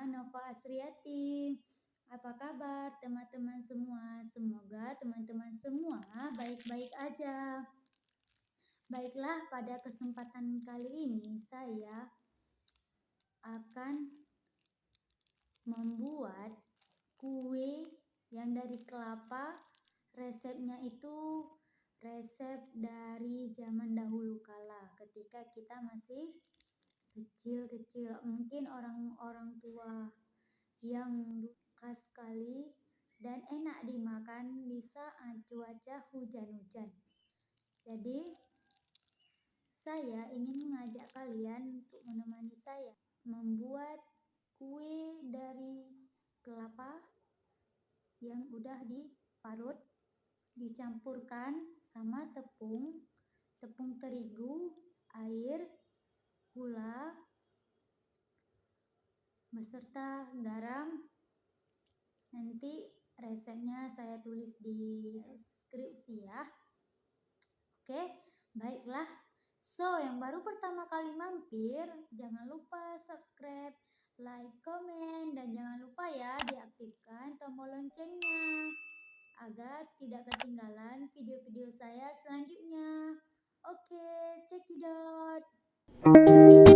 Pak Asriati. Apa kabar teman-teman semua? Semoga teman-teman semua baik-baik aja. Baiklah, pada kesempatan kali ini saya akan membuat kue yang dari kelapa. Resepnya itu resep dari zaman dahulu kala ketika kita masih kecil-kecil. Mungkin orang-orang tua yang khas sekali dan enak dimakan di saat cuaca hujan-hujan. Jadi, saya ingin mengajak kalian untuk menemani saya membuat kue dari kelapa yang udah diparut, dicampurkan sama tepung, tepung terigu, air, gula, beserta garam. Nanti resepnya saya tulis di deskripsi ya. Oke, baiklah. So, yang baru pertama kali mampir, jangan lupa subscribe, like, komen, dan jangan lupa ya diaktifkan tombol loncengnya agar tidak ketinggalan video-video saya selanjutnya. Oke, check it Música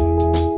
you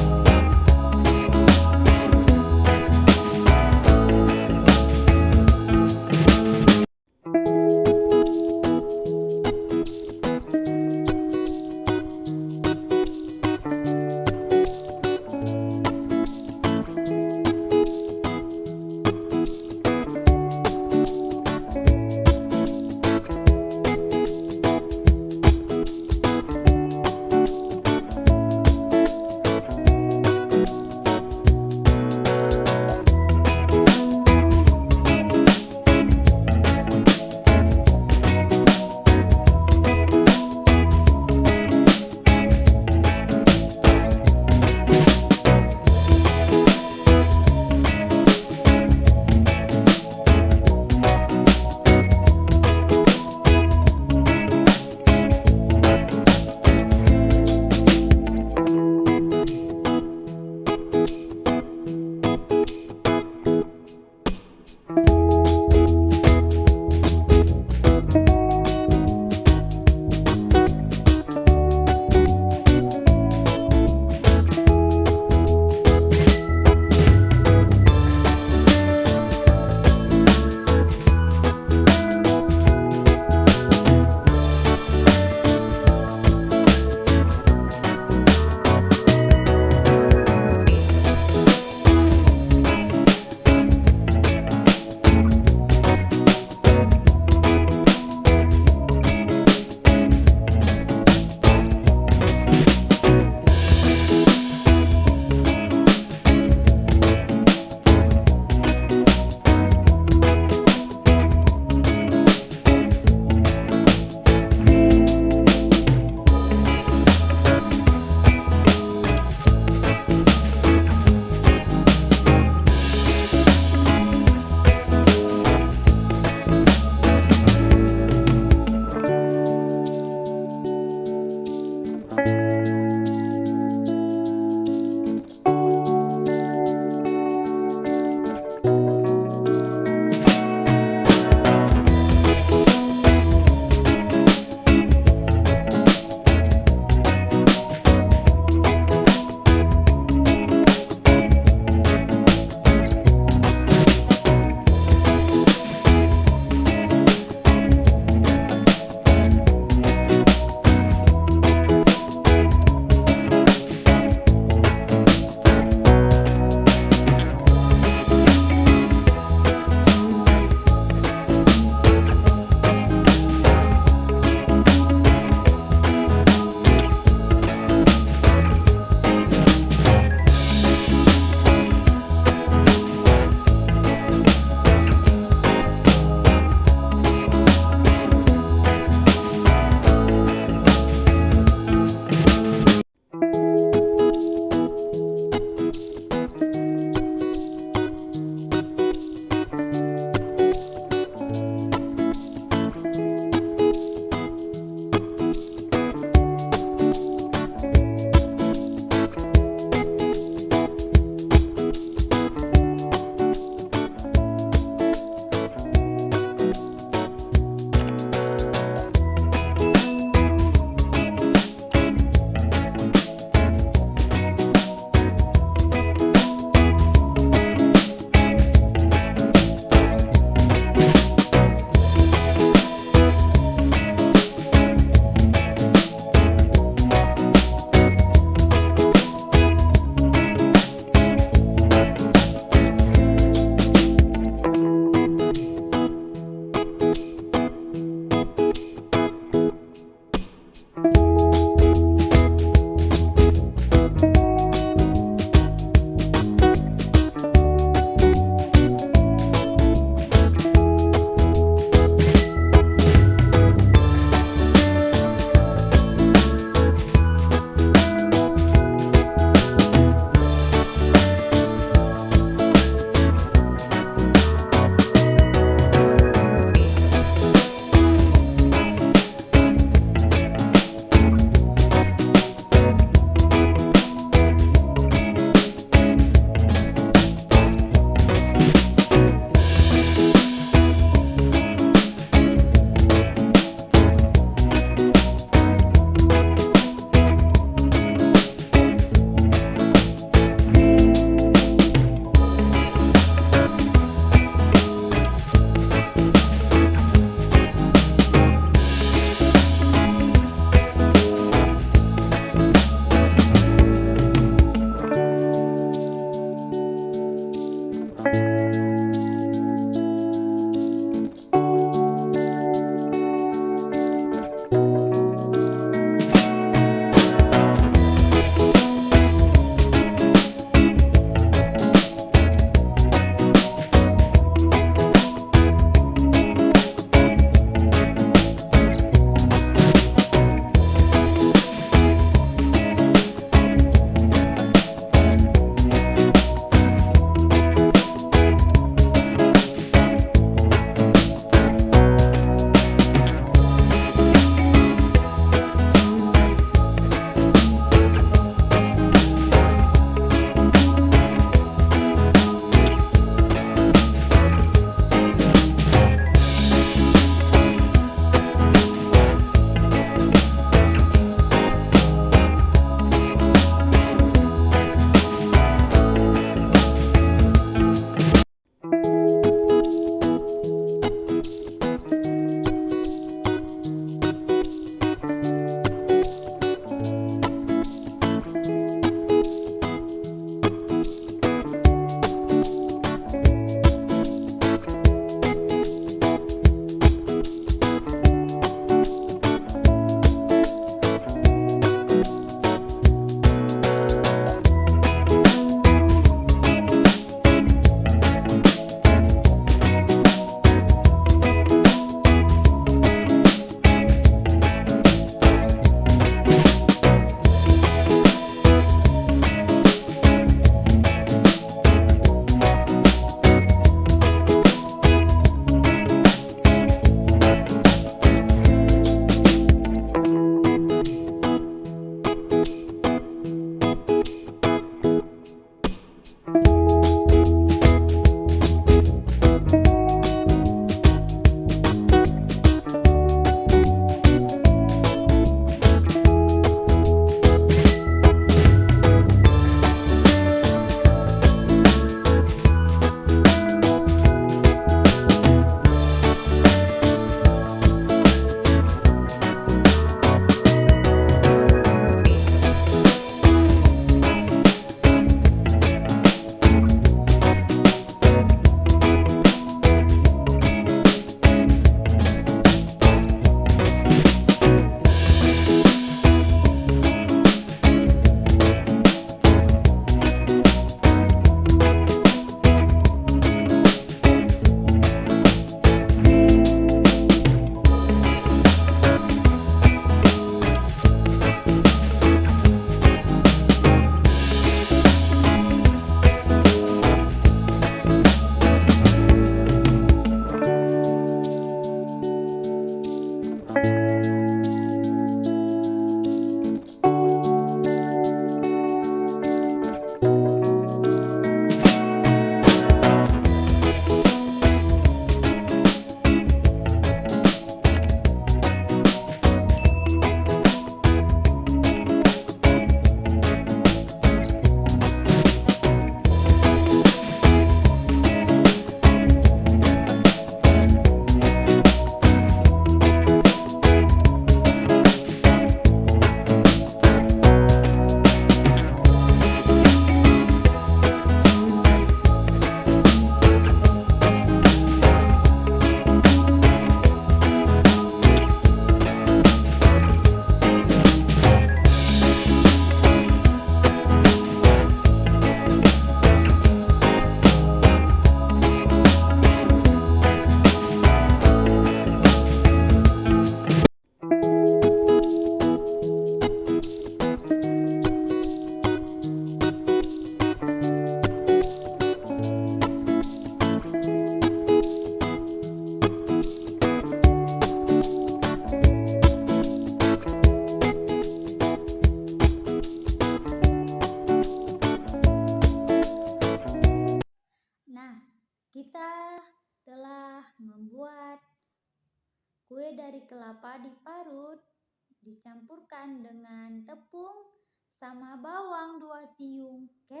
dicampurkan dengan tepung sama bawang dua siung. Oke.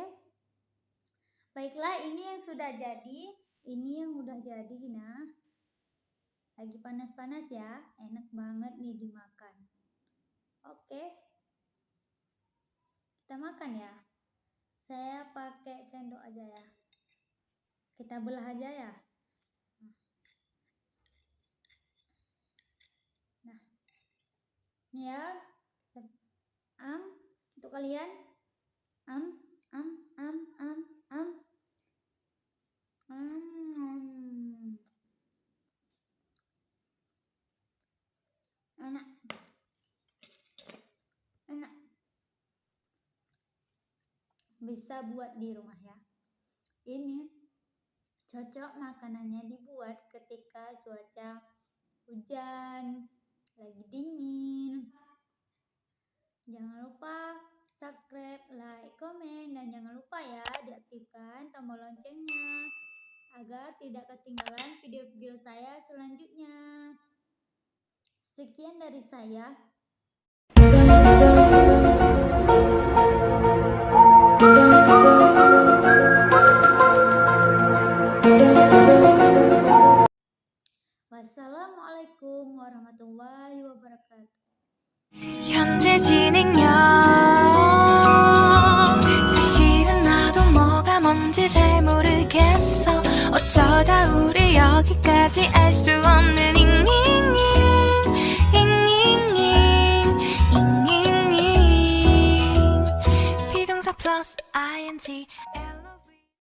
Baiklah, ini yang sudah jadi. Ini yang udah jadi, nah. Lagi panas-panas ya. Enak banget nih dimakan. Oke. Kita makan ya. Saya pakai sendok aja ya. Kita belah aja ya nah ini ya. Am. Untuk kalian. Am. Am. Am. Am. Am. Hmm. enak. Enak. Bisa buat di rumah ya. Ini cocok makanannya dibuat ketika cuaca hujan lagi dingin. Jangan lupa subscribe like komen dan jangan lupa ya diaktifkan tombol loncengnya agar tidak ketinggalan video-video saya selanjutnya. Sekian dari saya warahmatullahi wabarakatuh. 현재 진행형